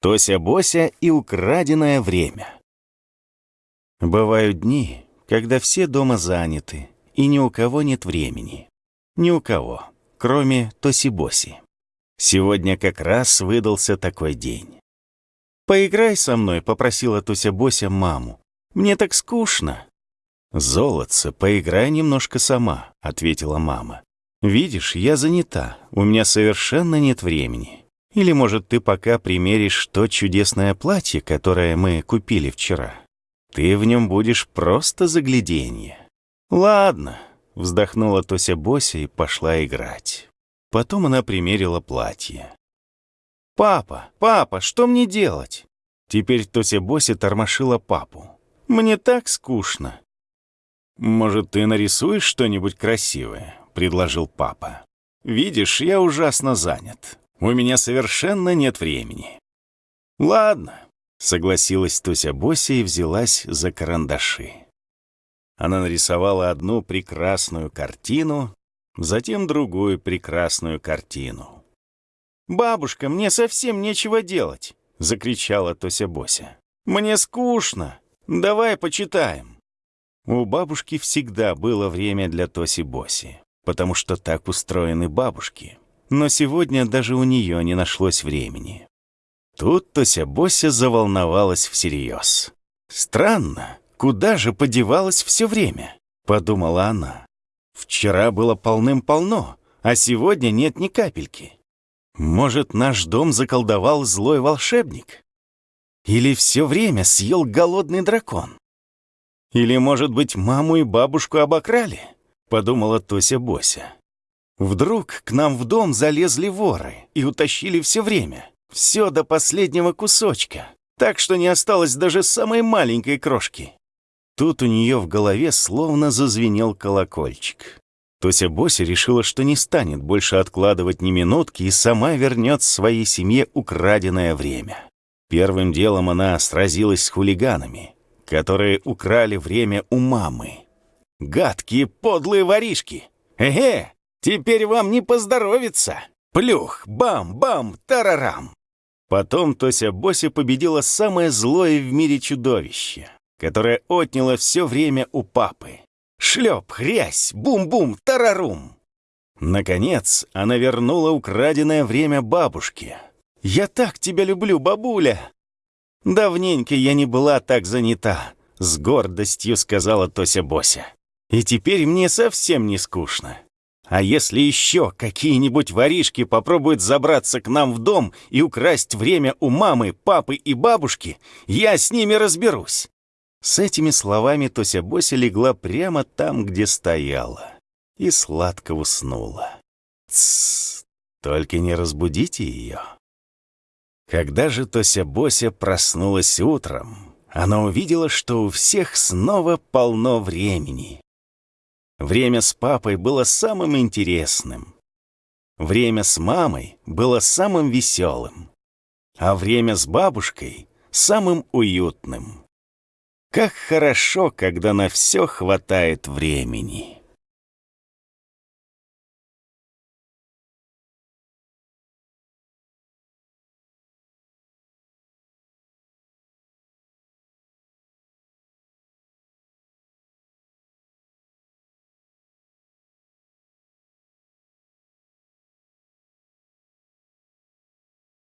Тося-бося и украденное время. Бывают дни, когда все дома заняты, и ни у кого нет времени. Ни у кого, кроме Тоси-боси. Сегодня как раз выдался такой день. «Поиграй со мной», — попросила Тося-бося маму. «Мне так скучно». «Золотце, поиграй немножко сама», — ответила мама. «Видишь, я занята, у меня совершенно нет времени. Или, может, ты пока примеришь то чудесное платье, которое мы купили вчера. Ты в нем будешь просто загляденье». «Ладно», — вздохнула Тося Бося и пошла играть. Потом она примерила платье. «Папа, папа, что мне делать?» Теперь Тося Бося тормошила папу. «Мне так скучно». «Может, ты нарисуешь что-нибудь красивое?» — предложил папа. «Видишь, я ужасно занят. У меня совершенно нет времени». «Ладно», — согласилась Туся Бося и взялась за карандаши. Она нарисовала одну прекрасную картину, затем другую прекрасную картину. «Бабушка, мне совсем нечего делать!» — закричала Тося Бося. «Мне скучно! Давай почитаем!» У бабушки всегда было время для Тоси Боси, потому что так устроены бабушки но сегодня даже у нее не нашлось времени. Тут Тося Бося заволновалась всерьез. «Странно, куда же подевалось все время?» — подумала она. «Вчера было полным-полно, а сегодня нет ни капельки. Может, наш дом заколдовал злой волшебник? Или все время съел голодный дракон? Или, может быть, маму и бабушку обокрали?» — подумала Тося Бося. Вдруг к нам в дом залезли воры и утащили все время. Все до последнего кусочка. Так что не осталось даже самой маленькой крошки. Тут у нее в голове словно зазвенел колокольчик. Тося Бося решила, что не станет больше откладывать ни минутки и сама вернет своей семье украденное время. Первым делом она сразилась с хулиганами, которые украли время у мамы. Гадкие подлые воришки! Эге! Теперь вам не поздоровится. Плюх, бам-бам, тарарам. Потом Тося Бося победила самое злое в мире чудовище, которое отняло все время у папы. Шлеп, хрясь, бум-бум, тарарум. Наконец, она вернула украденное время бабушке. «Я так тебя люблю, бабуля!» «Давненько я не была так занята», — с гордостью сказала Тося Бося. «И теперь мне совсем не скучно. А если еще какие-нибудь воришки попробуют забраться к нам в дом и украсть время у мамы, папы и бабушки, я с ними разберусь». С этими словами Тося Бося легла прямо там, где стояла, и сладко уснула. Тссс, только не разбудите ее. Когда же Тося Бося проснулась утром, она увидела, что у всех снова полно времени. Время с папой было самым интересным. Время с мамой было самым веселым. А время с бабушкой — самым уютным. Как хорошо, когда на все хватает времени.